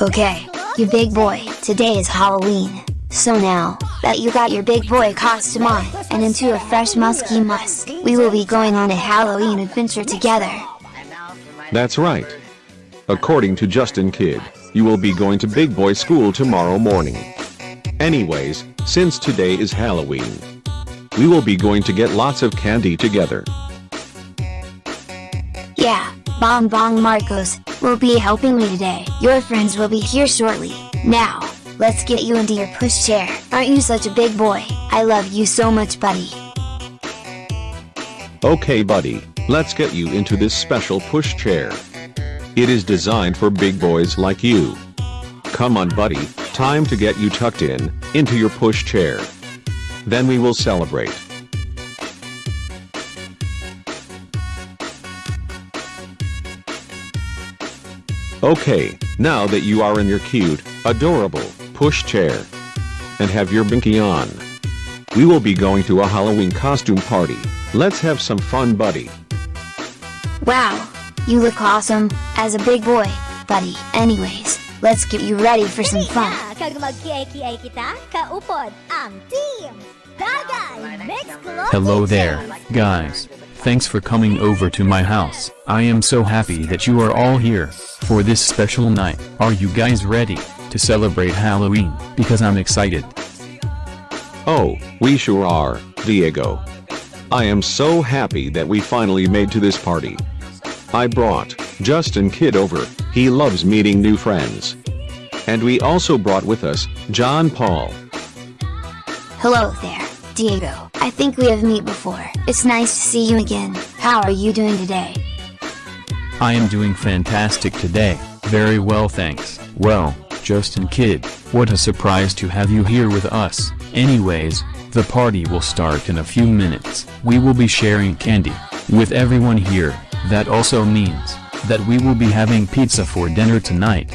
okay, you big boy, today is Halloween. So now, that you got your big boy costume on, and into a fresh musky musk, we will be going on a Halloween adventure together. That's right. According to Justin Kidd, you will be going to big boy school tomorrow morning. Anyways, since today is Halloween, we will be going to get lots of candy together. Yeah, Bong Bong Marcos will be helping me today. Your friends will be here shortly. Now, let's get you into your push chair. Aren't you such a big boy? I love you so much, buddy. Okay buddy, let's get you into this special push chair. It is designed for big boys like you. Come on buddy, time to get you tucked in, into your push chair. Then we will celebrate. Okay, now that you are in your cute, adorable, push chair, and have your binky on, we will be going to a Halloween costume party. Let's have some fun buddy. Wow, you look awesome, as a big boy, buddy. Anyways, let's get you ready for some fun. Ah, Kag mag-kiay kita, kaupod ang team! Dagay Mix Club Hello there, guys. Thanks for coming over to my house. I am so happy that you are all here for this special night. Are you guys ready to celebrate Halloween? Because I'm excited. Oh, we sure are, Diego. I am so happy that we finally made to this party. I brought Justin Kidd over, he loves meeting new friends. And we also brought with us John Paul. Hello there, Diego. I think we have met before. It's nice to see you again. How are you doing today? I am doing fantastic today. Very well thanks. Well, Justin Kidd, what a surprise to have you here with us. Anyways, the party will start in a few minutes. We will be sharing candy with everyone here. That also means that we will be having pizza for dinner tonight.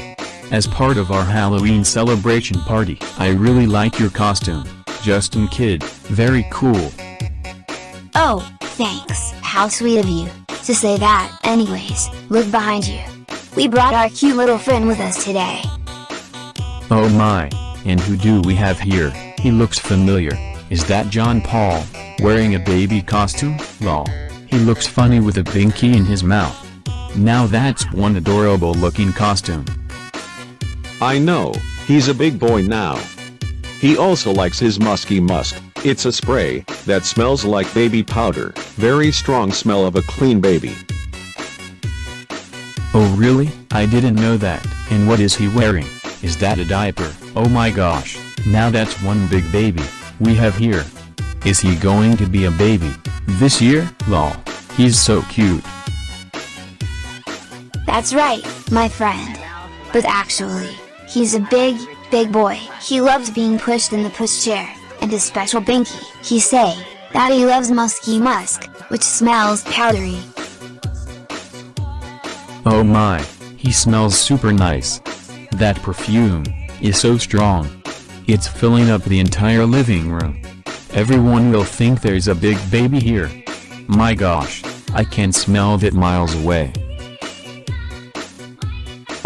As part of our Halloween celebration party. I really like your costume, Justin Kidd, Very cool. Oh, thanks. How sweet of you to say that. Anyways, look behind you. We brought our cute little friend with us today. Oh my, and who do we have here? He looks familiar. Is that John Paul, wearing a baby costume? Lol. He looks funny with a binky in his mouth. Now that's one adorable looking costume. I know, he's a big boy now. He also likes his musky musk. It's a spray that smells like baby powder. Very strong smell of a clean baby. Oh really? I didn't know that. And what is he wearing? Is that a diaper? Oh my gosh. Now that's one big baby we have here. Is he going to be a baby this year? Lol. He's so cute. That's right, my friend. But actually, he's a big, big boy. He loves being pushed in the pushchair, and his special binky. He say that he loves musky musk, which smells powdery. Oh my, he smells super nice. That perfume is so strong. It's filling up the entire living room. Everyone will think there's a big baby here. My gosh, I can smell that miles away.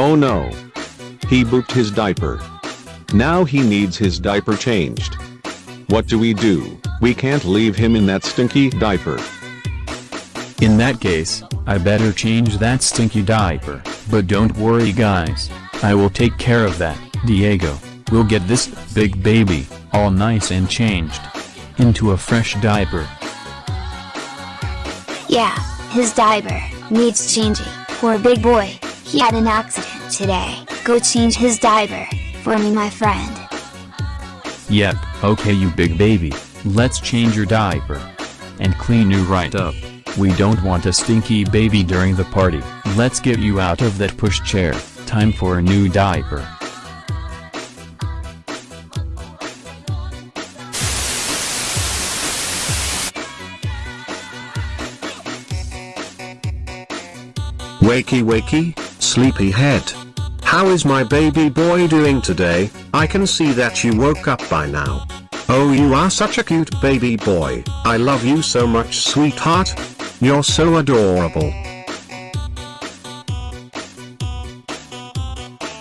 Oh no. He booped his diaper. Now he needs his diaper changed. What do we do? We can't leave him in that stinky diaper. In that case, I better change that stinky diaper. But don't worry guys, I will take care of that. Diego, we'll get this big baby, all nice and changed, into a fresh diaper. Yeah, his diaper needs changing. Poor big boy, he had an accident today. Go change his diaper for me, my friend. Yep, okay you big baby, let's change your diaper. And clean you right up. We don't want a stinky baby during the party. Let's get you out of that push chair. Time for a new diaper. Wakey wakey, sleepyhead. How is my baby boy doing today? I can see that you woke up by now. Oh you are such a cute baby boy, I love you so much sweetheart. You're so adorable.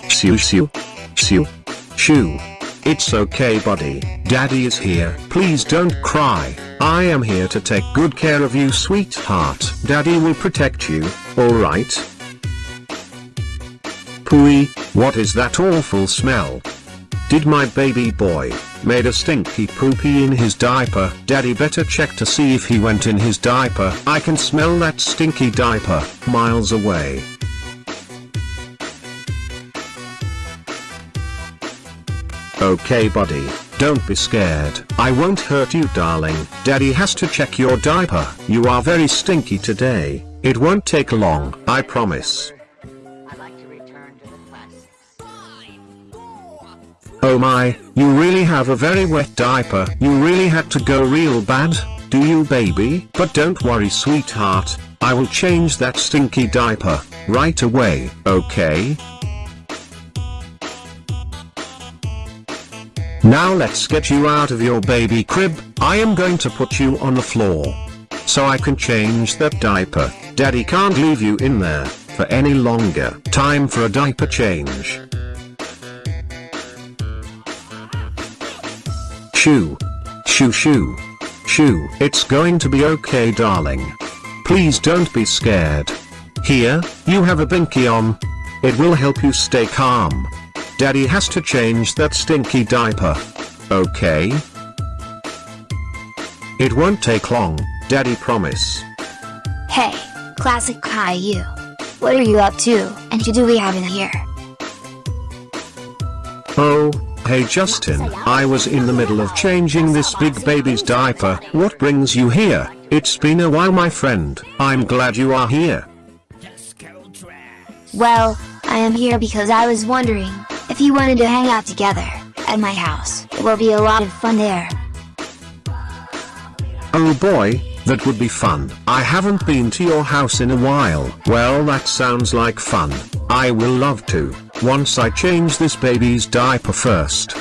Shoo shoo. Shoo. Shoo. It's okay buddy, daddy is here. Please don't cry. I am here to take good care of you sweetheart. Daddy will protect you, alright? Pooey, what is that awful smell? Did my baby boy, made a stinky poopy in his diaper? Daddy better check to see if he went in his diaper. I can smell that stinky diaper, miles away. Okay buddy, don't be scared. I won't hurt you darling. Daddy has to check your diaper. You are very stinky today. It won't take long, I promise. Oh my, you really have a very wet diaper. You really had to go real bad, do you baby? But don't worry sweetheart, I will change that stinky diaper, right away, okay? Now let's get you out of your baby crib, I am going to put you on the floor. So I can change that diaper, daddy can't leave you in there, for any longer. Time for a diaper change. Shoo. Shoo shoo. Shoo. It's going to be okay darling. Please don't be scared. Here, you have a binky on. It will help you stay calm. Daddy has to change that stinky diaper. Okay? It won't take long, Daddy promise. Hey, classic Caillou. What are you up to, and who do we have in here? Oh, hey Justin, I was in the middle of changing this big baby's diaper. What brings you here? It's been a while my friend. I'm glad you are here. Well, I am here because I was wondering if you wanted to hang out together at my house. It will be a lot of fun there. Oh boy, that would be fun. I haven't been to your house in a while. Well that sounds like fun. I will love to, once I change this baby's diaper first.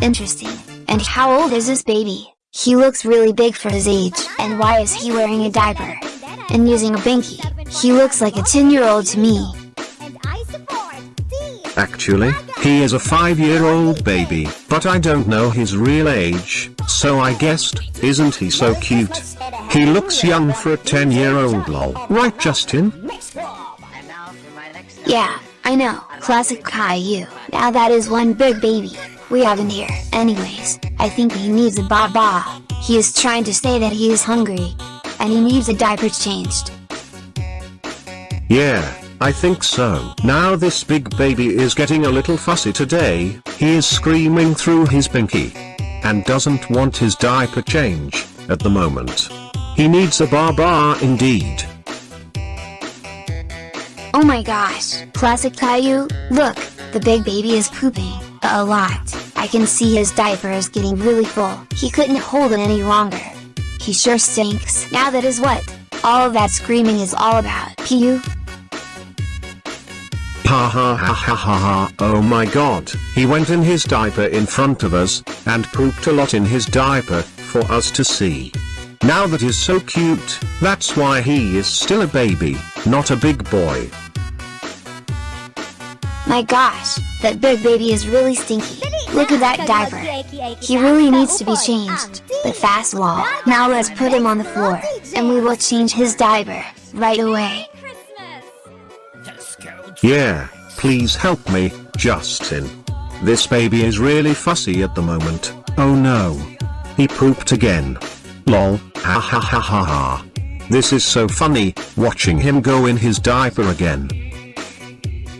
Interesting. And how old is this baby? He looks really big for his age. And why is he wearing a diaper? And using a binky? He looks like a 10 year old to me. And I support Team Actually, he is a 5 year old baby, but I don't know his real age, so I guessed, isn't he so cute? He looks young for a 10 year old lol. Right Justin? Yeah, I know. Classic Caillou. Now that is one big baby we have in here. Anyways, I think he needs a ba-ba, He is trying to say that he is hungry. And he needs a diaper changed. Yeah, I think so. Now this big baby is getting a little fussy today, he is screaming through his pinky. And doesn't want his diaper change, at the moment. He needs a baba indeed. Oh my gosh, Classic Caillou, look, the big baby is pooping, a lot. I can see his diaper is getting really full. He couldn't hold it any longer. He sure stinks. Now that is what all that screaming is all about. Pew. Ha ha ha ha ha ha, oh my god, he went in his diaper in front of us, and pooped a lot in his diaper, for us to see. Now that is so cute, that's why he is still a baby, not a big boy. My gosh, that big baby is really stinky. Look at that diaper. He really needs to be changed, but fast wall. Now let's put him on the floor, and we will change his diaper, right away. Yeah, please help me, Justin. This baby is really fussy at the moment, oh no. He pooped again. Lol, ha ha ha ha ha. This is so funny, watching him go in his diaper again.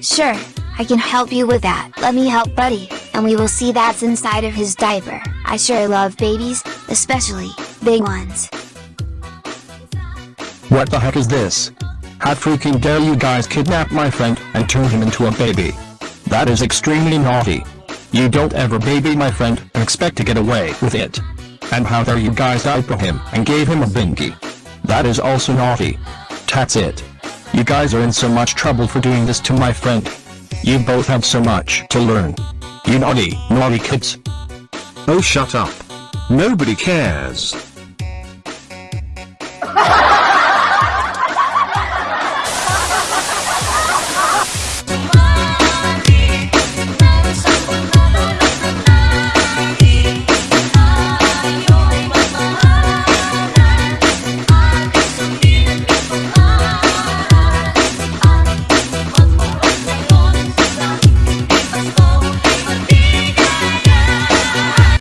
Sure, I can help you with that. Let me help buddy, and we will see that's inside of his diaper. I sure love babies, especially, big ones. What the heck is this? How freaking dare you guys kidnap my friend and turn him into a baby? That is extremely naughty. You don't ever baby my friend and expect to get away with it. And how dare you guys diaper him and gave him a binky? That is also naughty. That's it. You guys are in so much trouble for doing this to my friend. You both have so much to learn. You naughty, naughty kids. Oh shut up. Nobody cares.